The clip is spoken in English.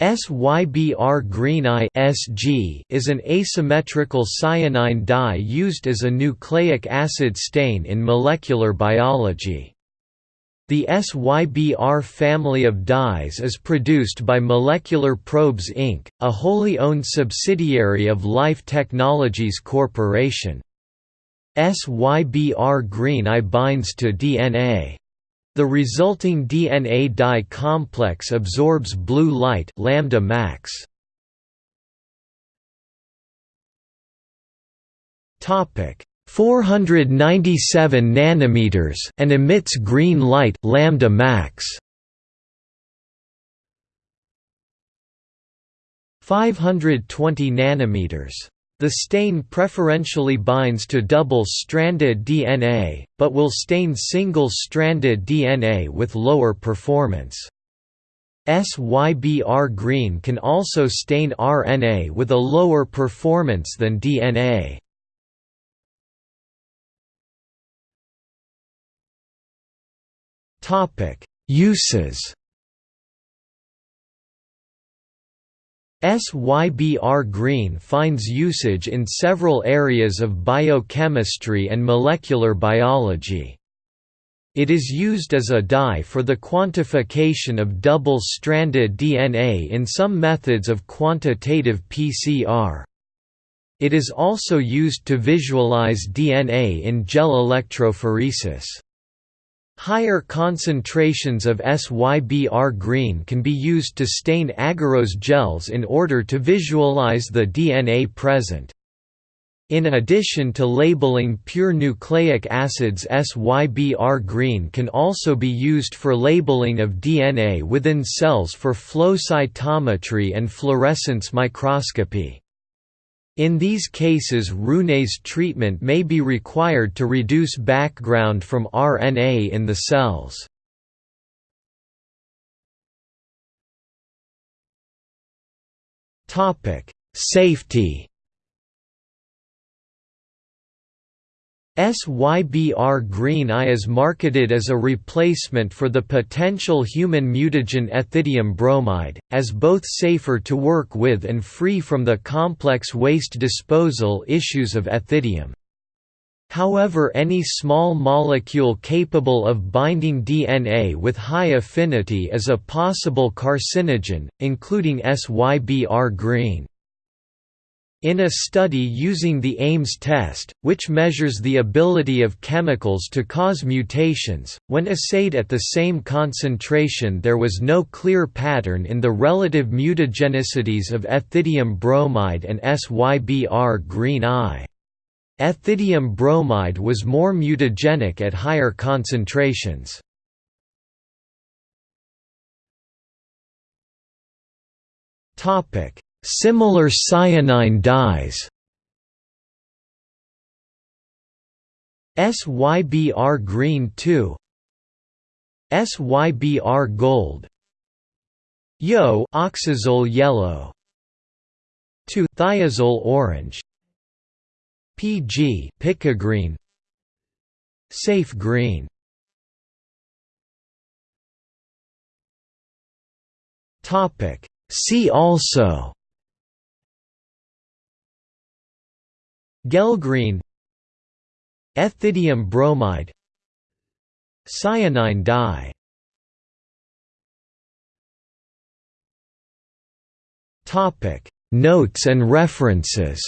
SYBR green I (SG) is an asymmetrical cyanine dye used as a nucleic acid stain in molecular biology. The SYBR family of dyes is produced by Molecular Probes Inc., a wholly owned subsidiary of Life Technologies Corporation. SYBR green I binds to DNA. The resulting DNA dye complex absorbs blue light lambda max. Topic 497 nanometers and emits green light lambda max. 520 nanometers the stain preferentially binds to double-stranded DNA, but will stain single-stranded DNA with lower performance. SYBR green can also stain RNA with a lower performance than DNA. Uses SYBR green finds usage in several areas of biochemistry and molecular biology. It is used as a dye for the quantification of double-stranded DNA in some methods of quantitative PCR. It is also used to visualize DNA in gel electrophoresis. Higher concentrations of SYBR green can be used to stain agarose gels in order to visualize the DNA present. In addition to labeling pure nucleic acids SYBR green can also be used for labeling of DNA within cells for flow cytometry and fluorescence microscopy. In these cases RNase treatment may be required to reduce background from RNA in the cells. Safety SYBR Green I is marketed as a replacement for the potential human mutagen ethidium bromide, as both safer to work with and free from the complex waste disposal issues of ethidium. However any small molecule capable of binding DNA with high affinity is a possible carcinogen, including SYBR green. In a study using the Ames test, which measures the ability of chemicals to cause mutations, when assayed at the same concentration there was no clear pattern in the relative mutagenicities of ethidium bromide and SYBR green I. Ethidium bromide was more mutagenic at higher concentrations. Topic Similar cyanine dyes. SYBR green 2 SYBR gold. Yo oxazole yellow. 2 thiazole orange. PG PicoGreen Safe green. Topic. See also Gelgreen Ethidium bromide. Cyanine dye. Notes and references